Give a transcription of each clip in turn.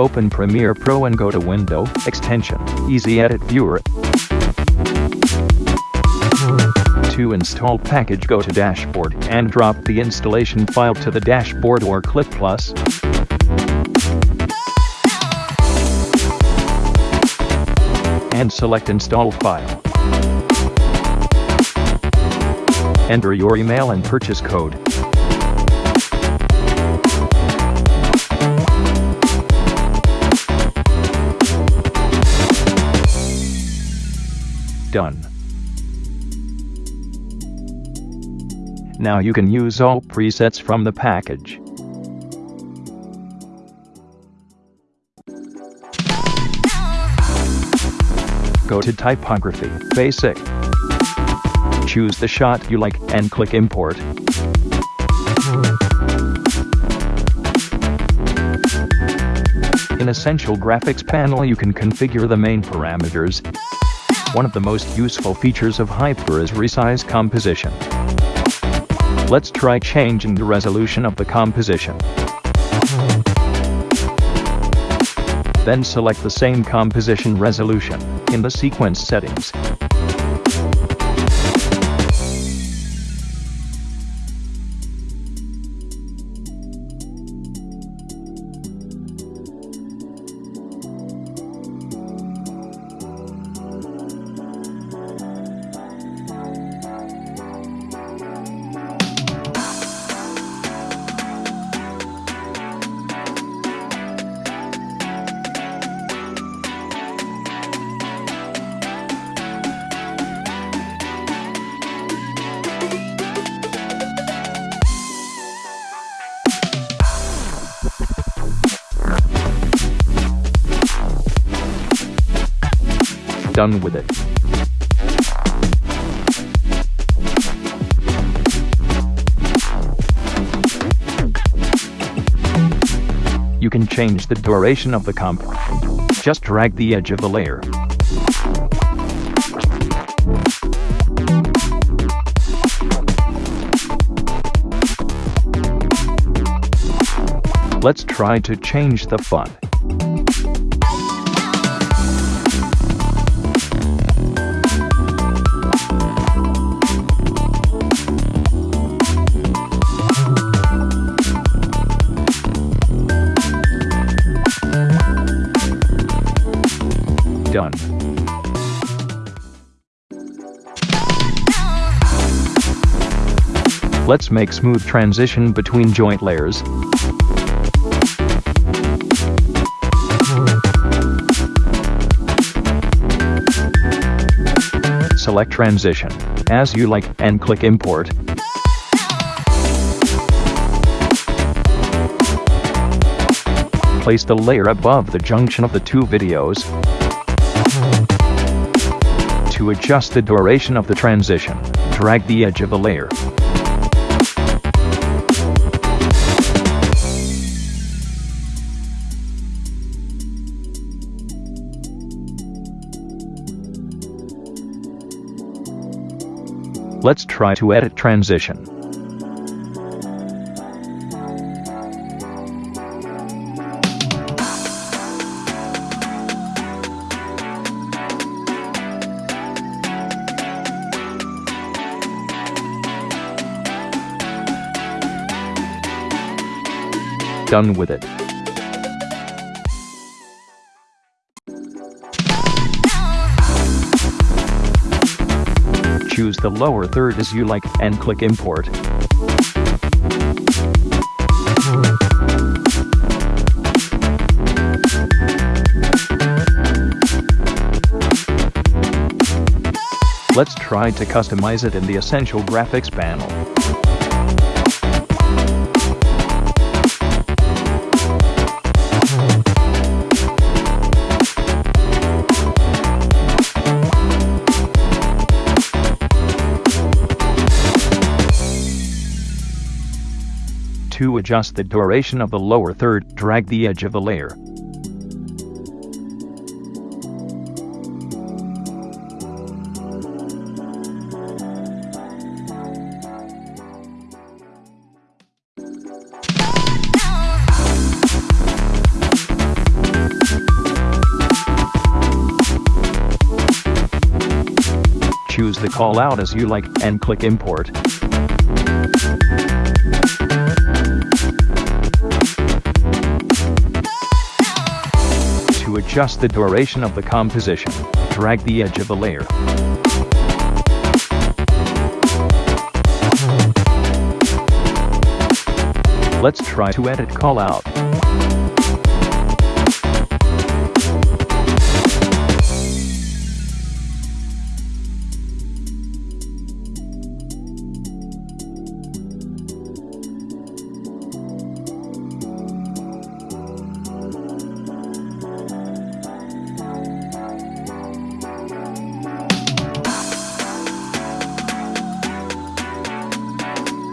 Open Premiere Pro and go to Window, Extension, Easy Edit Viewer. To install package go to Dashboard and drop the installation file to the dashboard or click plus. And select install file. Enter your email and purchase code. Done. Now you can use all presets from the package. Go to Typography, Basic. Choose the shot you like and click Import. In Essential Graphics panel you can configure the main parameters. One of the most useful features of Hyper is resize composition. Let's try changing the resolution of the composition. Then select the same composition resolution in the sequence settings. Done with it. You can change the duration of the comp. Just drag the edge of the layer. Let's try to change the font. Done. Let's make smooth transition between joint layers. Select transition, as you like, and click import. Place the layer above the junction of the two videos. To adjust the duration of the transition, drag the edge of the layer. Let's try to edit transition. Done with it. Choose the lower third as you like and click import. Let's try to customize it in the Essential Graphics panel. to adjust the duration of the lower third, drag the edge of the layer. choose the callout as you like, and click Import. Adjust the duration of the composition, drag the edge of the layer. Let's try to edit callout.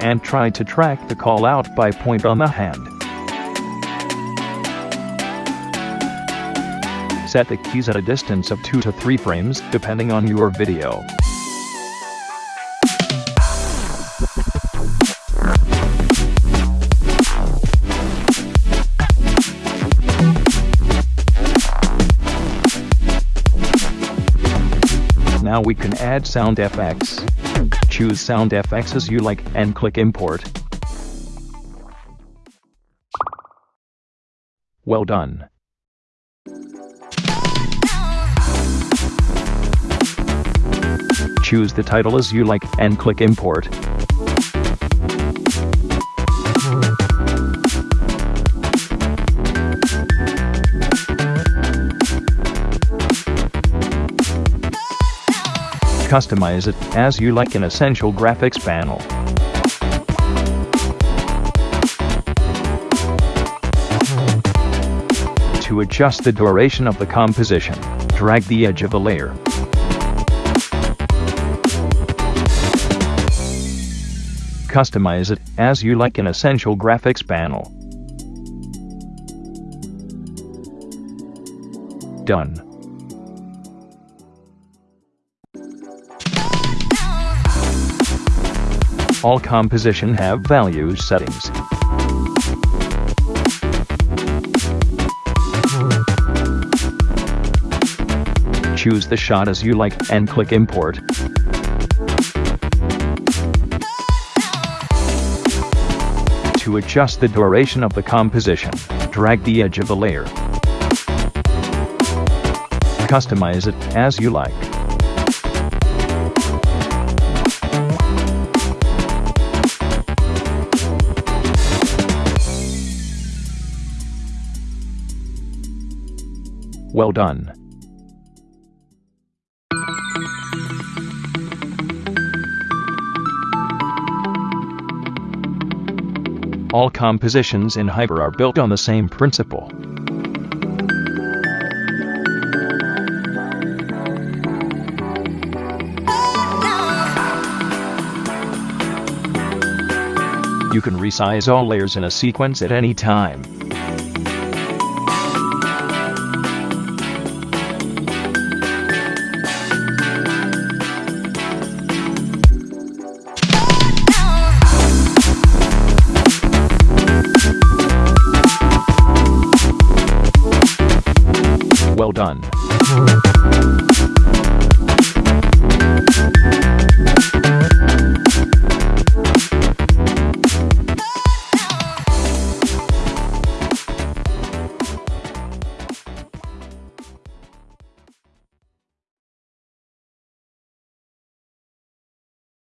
And try to track the call out by point on the hand. Set the keys at a distance of 2 to 3 frames depending on your video. Now we can add sound effects. Choose sound effects as you like and click import. Well done. Choose the title as you like and click import. Customize it as you like in Essential Graphics panel. To adjust the duration of the composition, drag the edge of the layer. Customize it as you like in Essential Graphics panel. Done. All composition have values settings. Choose the shot as you like and click import. To adjust the duration of the composition, drag the edge of the layer. Customize it as you like. Well done. All compositions in Hyper are built on the same principle. You can resize all layers in a sequence at any time. Done.